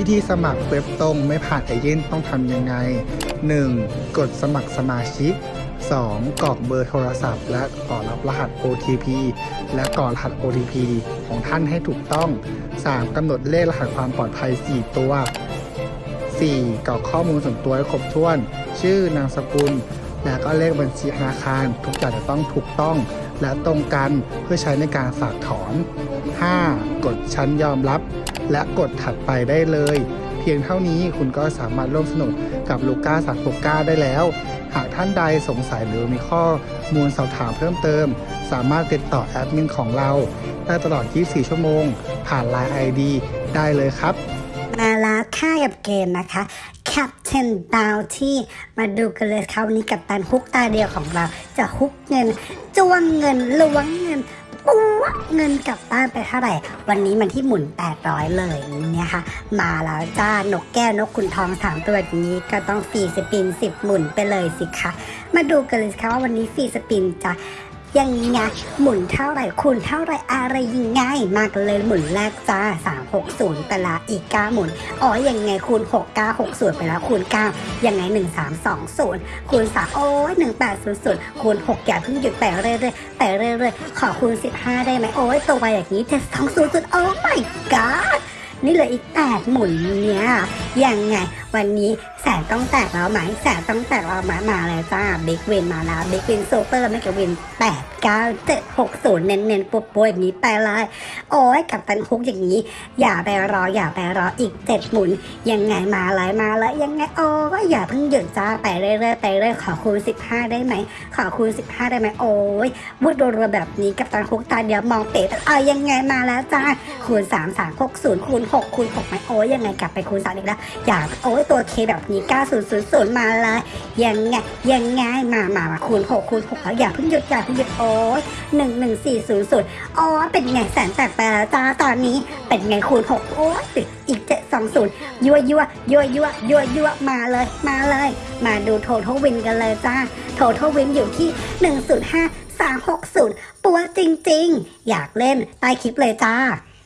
ิธีสมัครเว็บตรงไม่ผ่านเอเย่นต้องทำยังไง 1. กดสมัครสมาชิก 2. กรอกเบอร์โทรศัพท์ และกรอกรับรหัส OTP และกรอกรหัส OTP ของท่านให้ถูกต้อง 3. กำหนดเลขรหัสความปลอดภัย 4 ตัว 4. กรอกข้อมูลส่วนตัวให้ครบถ้วน ชื่อนามสกุล และก็เลขบัญชีธนาคาร ทุกอย่างจะต้องถูกต้อง และตรงกันเพื่อใช้ในการฝากถอน 5. กดชั้นยอมรับ และกดถัดไปได้เลย เพียงเท่านี้คุณก็สามารถร่วมสนุกกับลูก้าสัตว์โปก้าได้แล้ว หากท่านใดสงสัยหรือมีข้อมูลสอบถามเพิ่มเติม สามารถติดต่อแอดมินของเรา ได้ตลอด 24 ชั่วโมง ผ่าน Line ID ได้เลยครับ มาแล้วค่ากับเกมนะคะ Captain Bounty มาดูกันเลยครับวันนี้กับตันฮุกตาเดียวของเรา จะฮุกเงินจ้วงเงินล้วงเงินปัวเงินกลับบ้านไปเท่าไหร่ วันนี้มันที่หมุน 800 เลยเนี่ยค่ะ มาแล้วจ้านกแก้วนกขุนทองสามตัวนี้ก็ต้องฟรีสปิน 10 หมุนไปเลยสิคะมาดูกันเลยคะว่าวันนี้ฟรีสปินจะ ยังไงหมุนเท่าไหร่คูณเท่าไหร่อะไรยังไงมากเลยหมุนแรกจ้า360ไปละอีก9หมุนอ๋อยังไงคูณ6960ไปแล้วคูณ9ยังไง 1320คูณ3โอ้ย1800คูณ6อย่าเพิ่งหยุดแต่เรื่อยๆแต่เรื่อยๆขอคูณ 15 ได้ไหมโอ้ยตัวไปอย่างนี้720โอ้ my god นี่เหลืออีก 8 หมุนเนี่ย ยังไง วันนี้แสนต้องแตกแล้วไหมแสนต้องแตกแล้วไหมาแล้วจ้าบิ๊กวินมาแล้วบิ๊กวินซูเปอร์ไม่กับวิน8 9 7 6 0เน้นๆปุ๊บๆอย่างนี้ไปเลยโอ้ยกับตันคุกอย่างนี้ อย่าไปรออย่าไปรออีก7หมุน ยังไงมาเลยมาเลยยังไงโอ้ยอย่าเพิ่งหยุดจ้าไปเรื่อยๆไปเรื่อยขอคูณ15ได้ไหมขอคูณ15ได้ไหมโอ้ยวุดรัวแบบนี้กับตันคุกตาเดียวมองเป๋เอายังไงมาแล้วจ้าคูณ3 3 6 0คูณ6คูณ6ไหมโอ้ยยังไงกลับไปคูณ3อีกแล้วอย่าโอ้ยตัวเคแบบนี้9000มาเลยยังไงยังไงมามามาคูณ6คูณ6แล้วอย่าเพิ่งหยุดอย่าเพิ่งหยุดโอ้ย11400อ๋อเป็นไงแสนแตกไปแล้วจ้าตอนนี้เป็นไงคูณ6โอ้ยติดอีก720ยั่วยั่วยั่วยั่วยั่วยั่วมาเลยมาเลย มาดูโท t a l วินกันเลยจ้าโท t a l วินอยู่ที่ 105 360ปัวจริงๆ อยากเล่นใต้คลิปเลยจ้า